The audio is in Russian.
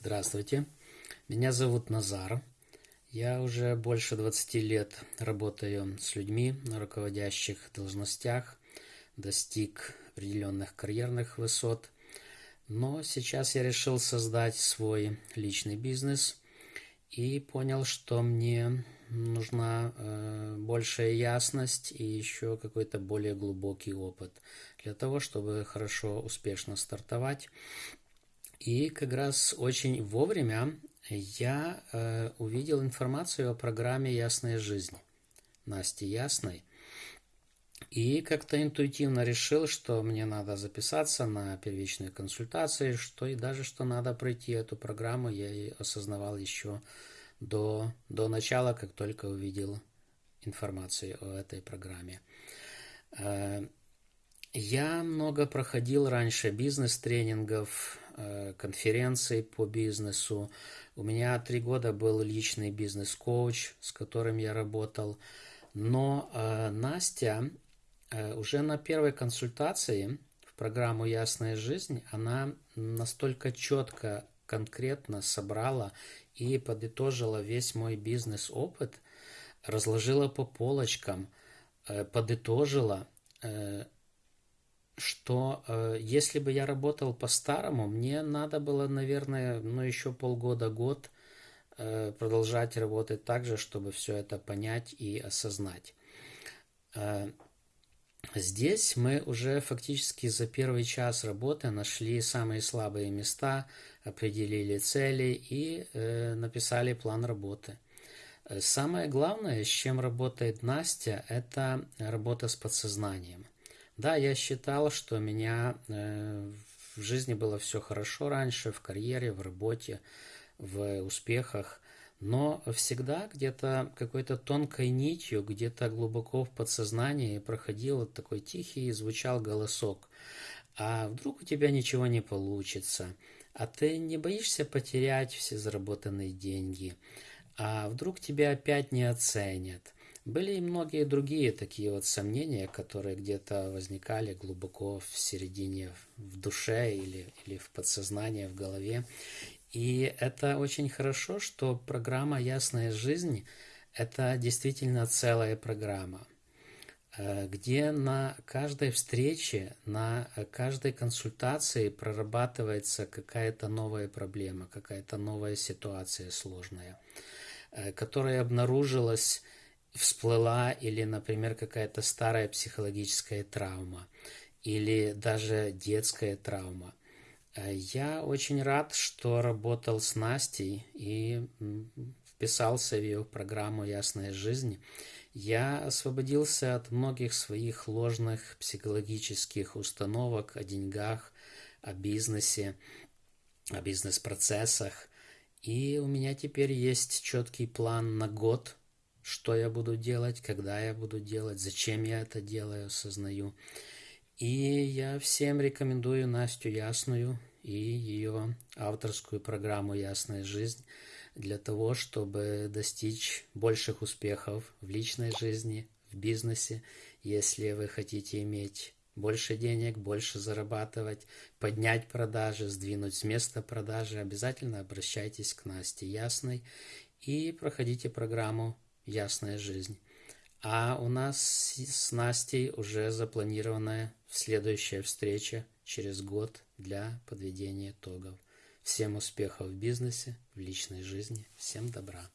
Здравствуйте, меня зовут Назар. Я уже больше 20 лет работаю с людьми на руководящих должностях, достиг определенных карьерных высот. Но сейчас я решил создать свой личный бизнес и понял, что мне нужна э, большая ясность и еще какой-то более глубокий опыт для того, чтобы хорошо, успешно стартовать. И как раз очень вовремя я э, увидел информацию о программе «Ясная жизнь» Насти Ясной. И как-то интуитивно решил, что мне надо записаться на первичные консультации, что и даже что надо пройти эту программу, я и осознавал еще до, до начала, как только увидел информацию о этой программе. Э, я много проходил раньше бизнес-тренингов, конференций по бизнесу. У меня три года был личный бизнес-коуч, с которым я работал. Но э, Настя уже на первой консультации в программу «Ясная жизнь» она настолько четко, конкретно собрала и подытожила весь мой бизнес-опыт, разложила по полочкам, подытожила что э, если бы я работал по-старому, мне надо было, наверное, ну еще полгода-год э, продолжать работать так же, чтобы все это понять и осознать. Э, здесь мы уже фактически за первый час работы нашли самые слабые места, определили цели и э, написали план работы. Самое главное, с чем работает Настя, это работа с подсознанием – да, я считал, что у меня э, в жизни было все хорошо раньше, в карьере, в работе, в успехах, но всегда где-то какой-то тонкой нитью, где-то глубоко в подсознании проходил вот такой тихий и звучал голосок. А вдруг у тебя ничего не получится? А ты не боишься потерять все заработанные деньги? А вдруг тебя опять не оценят? Были и многие другие такие вот сомнения, которые где-то возникали глубоко в середине, в душе или, или в подсознании, в голове. И это очень хорошо, что программа «Ясная жизнь» – это действительно целая программа, э, где на каждой встрече, на каждой консультации прорабатывается какая-то новая проблема, какая-то новая ситуация сложная, э, которая обнаружилась всплыла или, например, какая-то старая психологическая травма или даже детская травма. Э, я очень рад, что работал с Настей и вписался в ее программу «Ясная жизнь». Я освободился от многих своих ложных психологических установок о деньгах, о бизнесе, о бизнес-процессах. И у меня теперь есть четкий план на год, что я буду делать, когда я буду делать, зачем я это делаю, осознаю. И я всем рекомендую Настю Ясную и ее авторскую программу «Ясная жизнь» для того, чтобы достичь больших успехов в личной жизни, в бизнесе. Если вы хотите иметь больше денег, больше зарабатывать, поднять продажи, сдвинуть с места продажи, обязательно обращайтесь к Насте Ясной и проходите программу ясная жизнь. А у нас с Настей уже запланированная следующая встреча через год для подведения итогов. Всем успехов в бизнесе, в личной жизни. Всем добра.